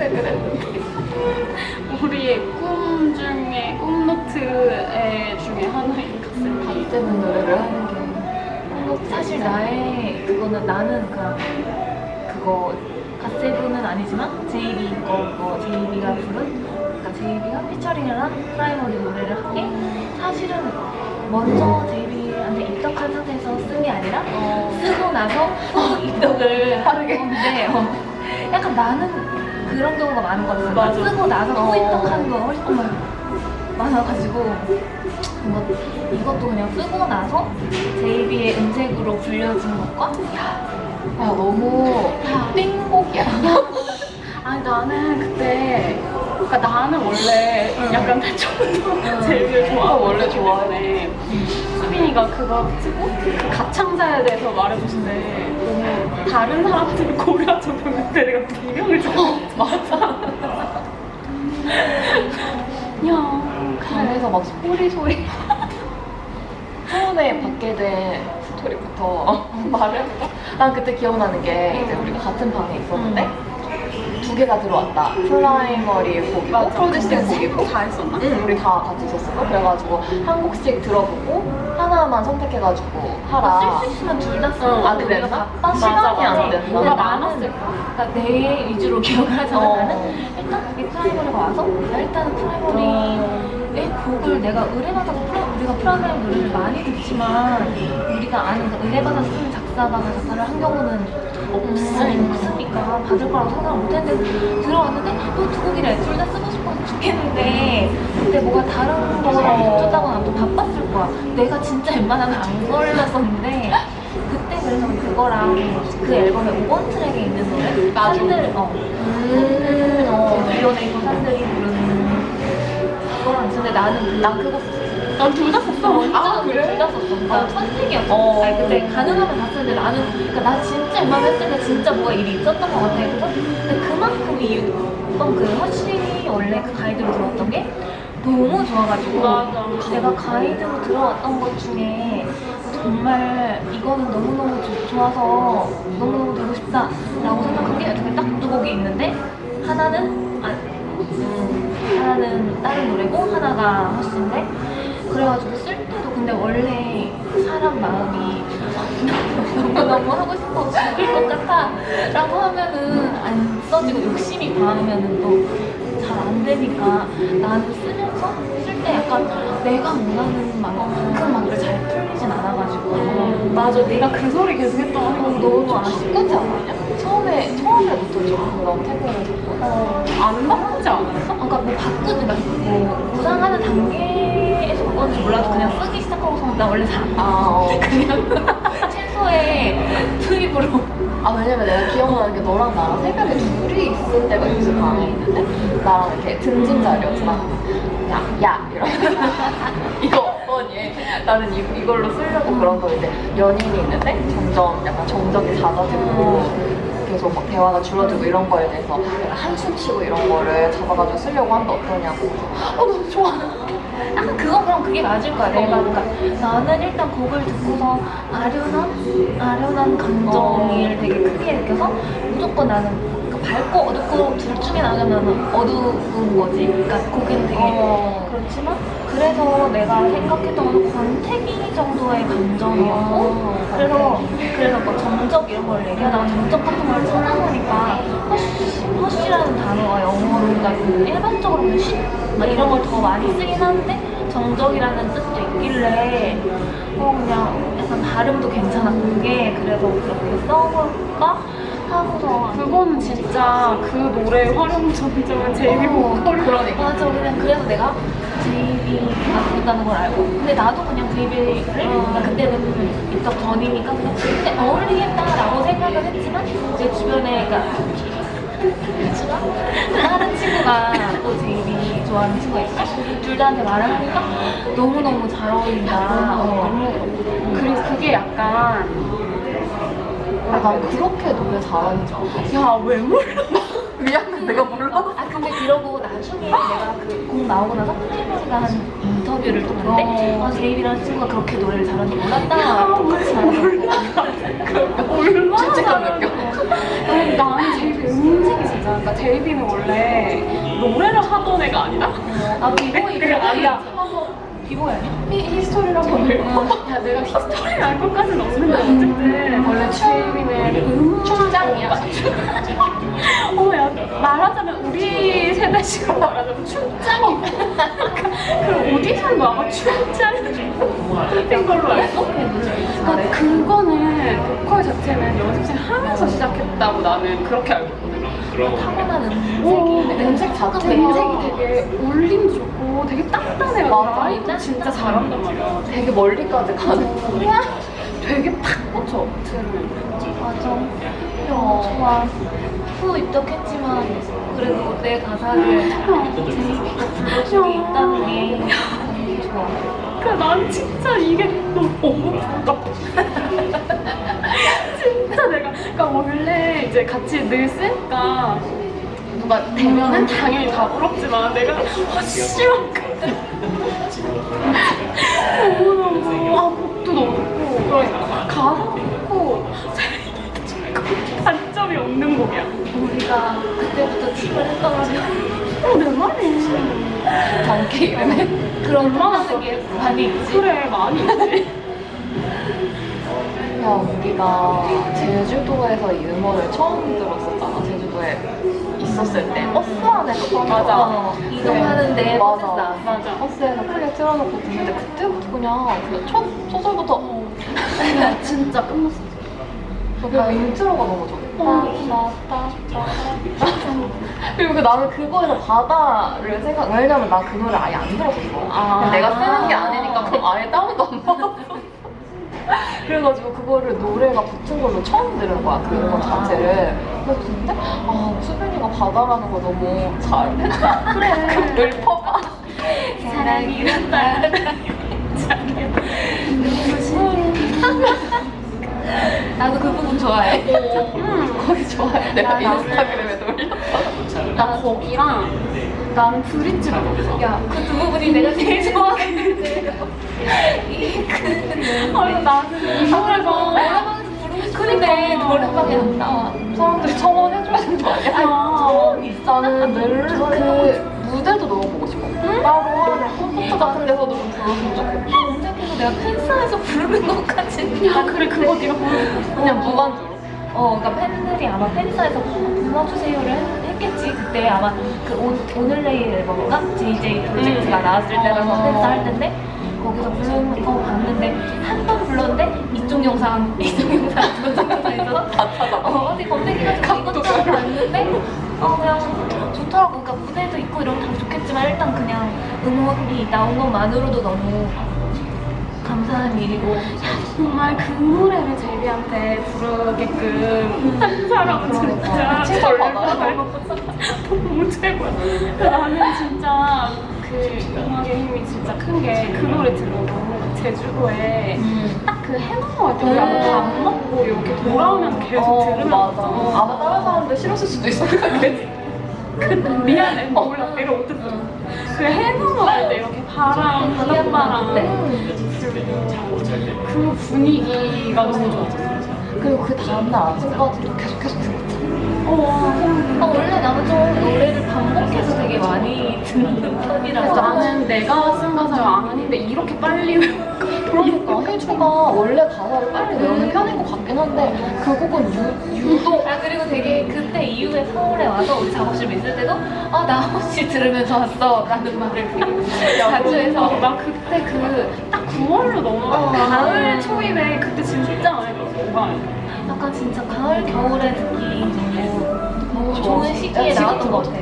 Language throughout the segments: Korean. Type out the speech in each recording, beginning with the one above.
학생을 했는데 우리의 꿈 중에 꿈노트의 중에 하나인 가슴 갓세븐 노래를 하는 게. 사실 나의 그거는 나는 그냥 그거 갓세븐은 아니지만 제이비 거 그거 제이비가 부른 그러니까 제이비가 피처링을 한 프라이머리 노래를 한게 사실은 먼저 제이비한테 입덕한 상태에서 쓴 게 아니라 쓰고 나서 어, 입덕을 빠르게. 하는데 어, 약간 나는 그런 경우가 많은 것 같아요. 맞아. 쓰고 나서 또 어. 입덕하는 거가 훨씬 더 많아가지고 이것, 이것도 그냥 쓰고 나서 제이비의 음색으로 불려진 것과 야 너무 띵곡이야 아니 나는 그때 그러니까 나는 원래 약간 처음부터 제일 좋아하고 원래 좋아해. 수빈이가 그거 쓰고 그 가창자에 대해서 말해줬는데 너무 다른 사람들을 고려하지 못했는데 내가 비명을 쳐 맞아. 야 방에서 막 소리 소리. 처음에 받게 된 스토리부터 말해볼까? 난 그때 기억나는 게 이제 우리가 같은 방에 있었는데 두 개가 들어왔다. 프라이머리 곡이고. 프로듀싱 곡이고 다 했었나? 응, 우리 다 같이 있었어. 그래가지고 한 곡씩 들어보고 하나만 선택해가지고 하라. 쓸 수 있으면 둘 다 쓰고 어, 아, 그랬나? 맞아, 시간이. 안 돼. 뭐가 근데 많았을까? 그러니까 내 위주로 기억을 하잖아. 어. 나는 일단 이 프라이머리가 와서 나 일단은 프라이머리의 곡을 내가 의뢰받아서 프라, 우리가 프라이머리 노래를 많이 듣지만 우리가 아는 그 의뢰받아서 쓰는 작사가가 작사를 한 경우는 없으니까, 없으니까 받을 거라고 생각을 못했는데 들어왔는데 또 두 곡이래 둘 다 쓰고 죽겠는데 그때 뭐가 다른 거랑 붙었다거나 또 바빴을 거야 내가 진짜 웬만하면 안 걸렸었는데 그때 그래서 그거랑 그 앨범의 5번 트랙에 있는 노래. 산들 어 음, 어. 비오네이버 산들이 부르는 그거랑 있었는데 나는 나 그거 난 둘 다 썼어 아, 그래? 둘다 썼어. 그러니까 선택이었어. 어. 아니, 근데 가능하면 봤었는데 나는, 그러니까 나 진짜 웬만했을 때 진짜 뭐가 일이 있었던 것 같아. 그래서 근데 그만큼 이유, 어떤 그 허쉬 원래 그 가이드로 들어왔던 게 너무 좋아가지고 맞아. 내가 가이드로 들어왔던 것 중에 정말 이거는 너무너무 좋- 좋아서 너무너무 되고 싶다 라고 생각한 게 중에 딱두 곡이 있는데 하나는 아, 음, 하나는 다른 노래고 하나가 허쉬인데 그래가지고 쓸 때도 근데 원래 사람 마음이 너무너무 하고 싶어 죽을 것 같아 라고 하면은 안 써지고 욕심이 많으면은 또 잘 안 되니까 나는 쓰면서 쓸 때 약간 내가 원하는 만큼 막 잘 풀리진 않아가지고. 맞아. 네가 그 소리 계속 했던 거. 너무 아쉽고 바꾸지 않았냐? 처음에, 처음에부터 좀 그런 태도를 줬고. 안 바꾸지 않았어? 아까 뭐 바꾸는 뭐 구상하는 단계에서 바꿨는지 몰라도 그냥 쓰기 시작하고서 나 원래 봐. 아, 어. 그냥 최소의 투입으로 아 왜냐면 내가 기억나는 게 너랑 나랑 새벽에 둘이 있을 때가 있어 방에 있는데 나랑 이렇게 등진 자리였잖아 야, 야 이러면서 이거 어떠니? 나는 이, 이걸로 쓰려고 그런 거 이제 연인이 있는데 점점 약간 정적이 잦아지고 계속 막 대화가 줄어들고 이런 거에 대해서 한숨 쉬고 이런 거를 잡아가지고 쓰려고 하는데 어떠냐고. 어 너무 좋아. 약간 그건 그럼 그게 맞을 거야. 내가. 그러니까 나는 일단 곡을 듣고서 아련한 아련한 감정을 되게 크게 느껴서 무조건 나는 그 밝고 어둡고 둘 중에 나가면 어두운 거지. 그러니까 곡은 되게 어. 그렇지만 그래서 내가 생각했던 건 권태기 정도의 감정이었고 어, 그래서 그래서 뭐 정적 이런 걸 얘기하다가 정적 같은 걸 찾아보니까 허쉬, 허쉬라는 단어가 영어로 그러니까 일반적으로는 쉿막 이런 걸 더 많이 쓰긴 하는데 정적이라는 뜻도 있길래 어 그냥 약간 발음도 괜찮았던 게 그래서 그렇게 써볼까 그거는 진짜 그 노래의 활용 점점은 제이비 보컬이 그러니까 맞아. 그냥 그래서 내가 제이비가 부른다는 걸 알고. 근데 나도 그냥 제이비를 그러니까 그때는 입덕 전이니까 그냥 근데 어울리겠다라고 생각을 했지만 제 주변에 그러니까 다른 친구가 또 제이비 좋아하는 친구가 있어. 둘 다한테 말을 하니까 너무너무 잘 어울린다. 어, 너무 그리고 그게 약간 아, 난 그렇게 노래 잘하는 줄 알았어. 야 왜 몰라? 미안해 내가 몰라. 아 근데 그러고 나중에 내가 그 곡 나오고 나서 프라이머리가 한 인터뷰를 또 봤는데 어. 아, 제이비라는 친구가 그렇게 노래를 잘하는지 몰랐다. 똑같이 말하더라고. 몰라. 죄책감 느껴 아니, 나는 제이비 음색이 진짜. 그러니까 제이비는 원래 노래를 하던 애가 아니다. 아 비보이 그래 아니야 비보이 아니야? 히, 한번 읽어봐. 야, 내가 히스토리를 알 것까지는 없는데 어쨌든 원래 제이비는 음춤장이야. 어, 야, 말하자면 우리 세대식으로 말하자면 춤장이. 그 오디션도 아마 춤장인 걸로 알고? 그러니까 그거는 보컬 자체는 연습생 하면서 시작했다고 나는 그렇게 알고 타고난 오, 음색이 음색 자체가 음색이 되게 울림 좋고 되게 딱딱해가지고 맞아. 진짜 잘한단 말이야. 되게 멀리까지 가는 되게 팍 꽂혀. 맞아. 어, 좋아. 후 입덕했지만 그래도 내 가사를 제이비가 불러주고 있다는 게 좋아. 그러니까 난 진짜 이게 너무 부럽다. 진짜 내가 그러니까 원래 이제 같이 늘 쓰니까 누가 되면은 당연히 다 부럽지만 내가 아 씨발 너무 너무 아 곡도 너무 좋고 그러니까 가사도 좋고 단점이 없는 곡이야. 우리가 그때부터 했더라면 어내 말이. 정기 이름에 그런 하는 게 많이 있지. 그래 많이 있지. 야 우리가 제주도에서 이 음원을 처음 들었었잖아 제주도에 있었을 때 버스 안에서 맞아. 어, 이동하는데 맞아. 버스 안 맞아. 버스에서 크게 틀어놓고 듣는데 그때부터 그냥 그첫 소절부터 야 진짜 끝났어. 그 인트로가 너무 좋아. 그리고 그 나는 그거에서 바다를 생각 왜냐면 난그 노래 아예 안 들었었어. 아. 그냥 내가 쓰는 게 아니니까 그럼 아예 다운도 안 받았어. 그래가지고 그거를 노래가 붙은 걸로 처음 들은 거야 그 음원 자체를. 그래서 근데 아 수빈이가 바다라는 거 너무 잘했다. 그래. 읊어봐. 사랑이 이런다 나도 그 부분 좋아해 거기 좋아해. 내가 인스타그램에 올렸어. 나 거기랑 나는 브릿지 불렀어. 야, 그 두 부분이 내가 제일 좋아했는데. 이그 아 나는 부르고 싶은데 노래방에 안 나와. 사람들이 청원 해줘야 되는 거 아니야? 아, 나는 늘 그 무대도 너무 보고 싶어. 따로 하는 콘서트 같은 데서도 좀 불렀으면 좋겠고. 검색해서 내가 팬사에서 부르는 것까지. 야 그래 그거 네가 그냥 무반주로. 어, 그러니까 팬들이 아마 팬사에서 불러주세요를 했- 했겠지. 그때 아마 그 오, 오늘 내일 앨범인가? JJ 프로젝트가 음. 나왔을 때라서 어. 팬사 할 텐데 거기서 부르는 거 봤는데 한 번 불렀는데 이쪽 영상, 이쪽 영상, 저쪽 영상에서 다 찾아. 어, 어디 검색해가지고 이것저것 봤는데 어 그냥 좋더라고. 그러니까 무대도 있고 이러면 다 좋겠지만 일단 그냥 음원이 나온 것만으로도 너무 감사한 일이고 정말 그 노래를 제비한테 부르게끔 한 사람은 그러니까. 진짜 진짜 절대 너무 최고야. 나는 진짜 그 음악의 힘이 진짜 큰 게 그 노래 들어도 제주도에 딱그 해넘어갈 때 우리 아마 음. 밥 먹고 이렇게 돌아오면 계속 어, 들으면 맞아. 아마 다른 사람들 싫었을 수도 있어. 그치? 그 미안해 몰라 내가 어쨌든 그 해넘어갈 때 이렇게 바람 바닷바람. 그 분위기가 너무 좋았어. 그리고 그 다음날 아침까지도 계속 계속 들었잖 아. 아, 원래 나는 좀 노래를 반복해서 되게 많이 듣는 편이라서 나는 내가 쓴안 하는데 이렇게 빨리? 그러니까 혜주가 원래 가사를 빨리 외우는 편인 것 같긴 한데 그 곡은 유, 유독 아 그리고 되게 그때 이후에 서울에 와서 우리 작업실 있을 때도 아나 혹시 들으면서 왔어 라는 말을 되게 자주 해서 나 그때 그 딱 9월로 넘어가 어. 가을 초입에 그때 진짜 많이 들었어 가 약간 진짜 가을 겨울에 듣기 좋아. 좋은 시기에 야, 나왔던 것 같아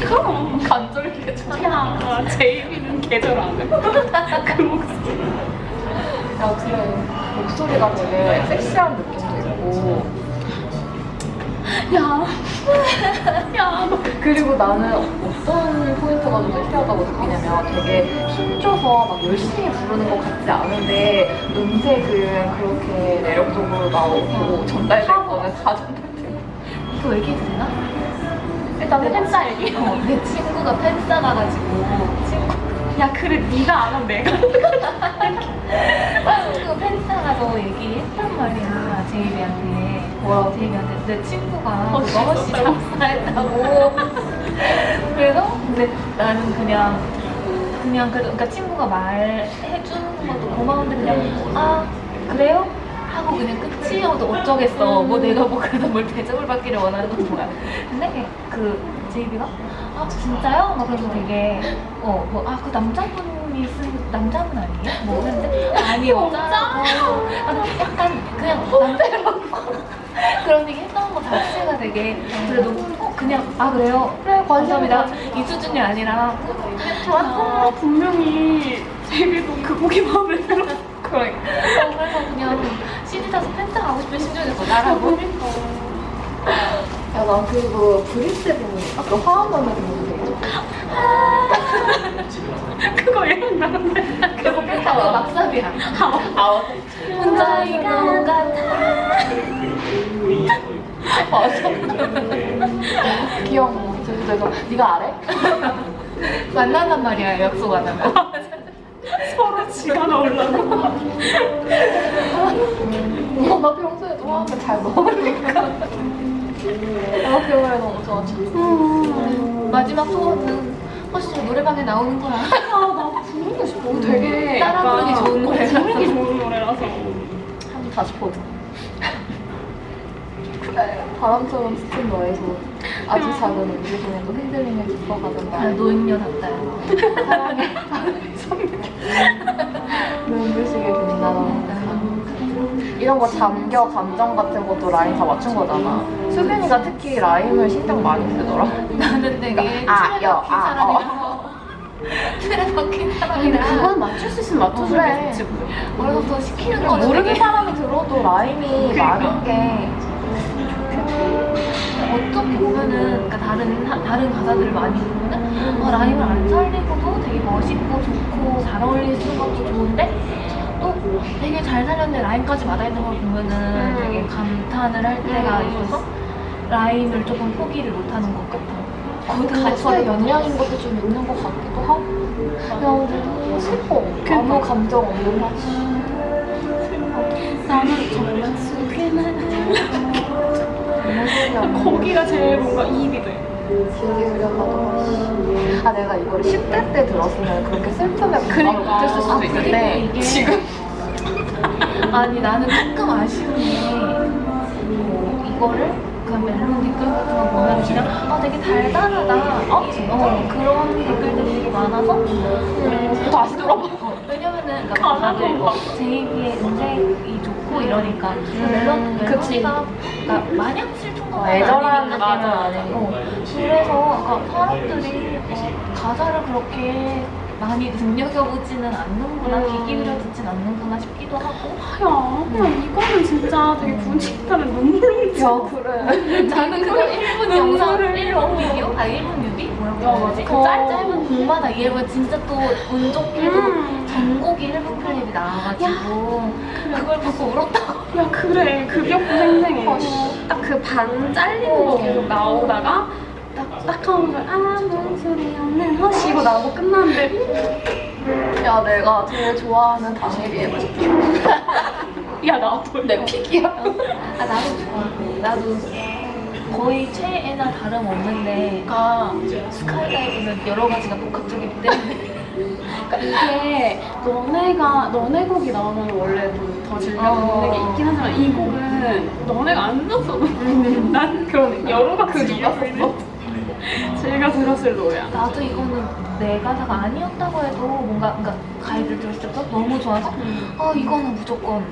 그럼 간절하게 좋아. 야 제이비는 계절 안 해. 그 목소리 야 그래 목소리가 되게 섹시한 느낌도 있고 야, 야, 너 그리고 나는 어떤 포인트가 좀 섹시하다고 느끼냐면 되게 힘줘서 막 열심히 부르는 것 같지 않은데 음색은 그렇게 매력적으로 나오고 전달될 거는 다 이거 얘기해도 되나? 일단 팬싸 얘기. 어, 내 친구가 팬싸가가지고 친구 야, 그래, 네가 안 하면 내가. 친구 팬싸가 저 얘기했단 말이야 제이비한테 뭐라고? 제이미한테 내 친구가 어, 그거 허씨 작사했다고 그래서 근데 나는 그냥 그냥 그래도 그러니까 친구가 말해주는 것도 고마운데 그냥 아 그래요? 하고 그냥 끝이어도 어쩌겠어. 뭐 내가 뭐 그래도 뭘 대접을 받기를 원하는 건 뭐야. 근데 그 제이비가 아 진짜요? 막 그래서 되게 어 뭐 아 그 남자분이 쓴 남자분 아니에요? 뭐 했는데 아니 여자라고 아, 약간 그냥 남자라고 그런 얘기 했던 거 자체가 되게 그래도 어, 그냥 아 그래요? 그래, 감사합니다. 이 수준이 아니라. 아, 분명히 제비도 그 곡이 마음에 들어. 어, 그래서 그냥 나라고 야, 난 그리고 브리스 부분, 아까 부분 되게 좋아. 그거 얘기나는데. 그거 펜타 그 막사비야 아, 혼자인 것 같아 맞아. 귀여워. 제주도에서 네가 아래? 만난단 말이야 약속 안 하면 서로 지가 나오려고. 어, 나 평소에도 화음을 잘 먹으니까. 노래 너무 좋아. 마지막 소원은 혹시 노래방에 나오는 거야 아, 나 부르고 싶어. 되게. 따라 부르기 좋은 노래라서. 부르기 좋은 노래라서. 한번 다시 보자. 바람처럼 스친 손. 아주 작은 움직임에도 흔들림을 깊어가던 아, 날. 노인녀 같다 사랑의 눈부시게 빛나는 이런 거 잠겨 감정 같은 것도 라임 다 맞춘 거잖아. 수빈이가 특히 라임을 신경 많이 쓰더라. 나는 되게 아, 틀에 여, 아, 사람이라서 틀에 박힌 사람이라 맞출 수 있으면 그래. 그래서 더 시키는 거는 모르는 되게 사람이 들어도 라임이 많은 게 어떻게 보면은 그러니까 다른 하- 다른 가사들을 많이 보면은 어, 라임을 안 살리고도 되게 멋있고 좋고 잘 어울리는 것도 좋은데 또 되게 잘 살렸는데 라임까지 맞아 있는 걸 보면은 되게 감탄을 할 때가 있어서 라임을 조금 포기를 못하는 것 같아. 그 가사의 영향인 것도 좀 있는 것 같기도 하고. 그냥 슬퍼. 아무 감정 없는 맛이 나는 정말 음. 거기가 제일 뭔가 이입이 돼. 흐려가도 맛이 아 내가 이거를 10대 때 들었으면 그렇게 그냥 그러니까. 못했을 수도 아, 있는데 그리고 이게- 지금 아니 나는 조금 아쉬운 게 뭐 이거를 그 멜론 댓글 같은 거 보면 그냥 아 되게 달달하다 어, 어 그런 댓글들이 되게 많아서 음, 다시 왜냐면은 그러니까 다들 뭐 제이비의 음색이 좋고 이러니까 그 멜론. 멜로디가 그러니까 마냥 슬픈 건 어, 애절한. 느낌은 아니고. 어, 그래서 그러니까 사람들이 어, 가사를 그렇게 많이 눈여겨보지는 않는구나 음. 귀 기울여 듣진 않는구나 싶기도 하고. 야, 그냥 이거는 진짜 되게 분식하면 눈물 야 그래. 나는 그거 1분 영상 1분 비디오? 아 1분 뮤비? 뭐라고 해야 되지? 그 짧, 짧은 곡마다 이해하면 진짜 또 운 좋게도 음. 전곡이 1분 클립이 나와가지고 그걸 보고 울었다고. 야 그래. 그 기억도 생생해. 어, 딱그 반 잘리는 거 계속 나오다가 딱, 딱 하면서 아무 소리 없는 허시. 이거 나오고 끝나는데. 야 내가 제일 좋아하는 당일이 해볼게 야 나도. 내 픽이야. 아 나도 좋아 나도 거의 최애나 다름없는데. 가 스카이다이브는 여러 가지가 복합적이기 때문에 그러니까 이게 너네가 너네 곡이 나오면 원래 좀더 즐겨 듣는 게 있긴 하지만 이 곡은 너네가 안 들었어도 난 그런 여러 가지 이유로 제가 들었을 노래야. 나도 이거는 내 가사가 아니었다고 해도 뭔가 그러니까 가이드를 들었을 때부터 너무 좋아서 아 이거는 무조건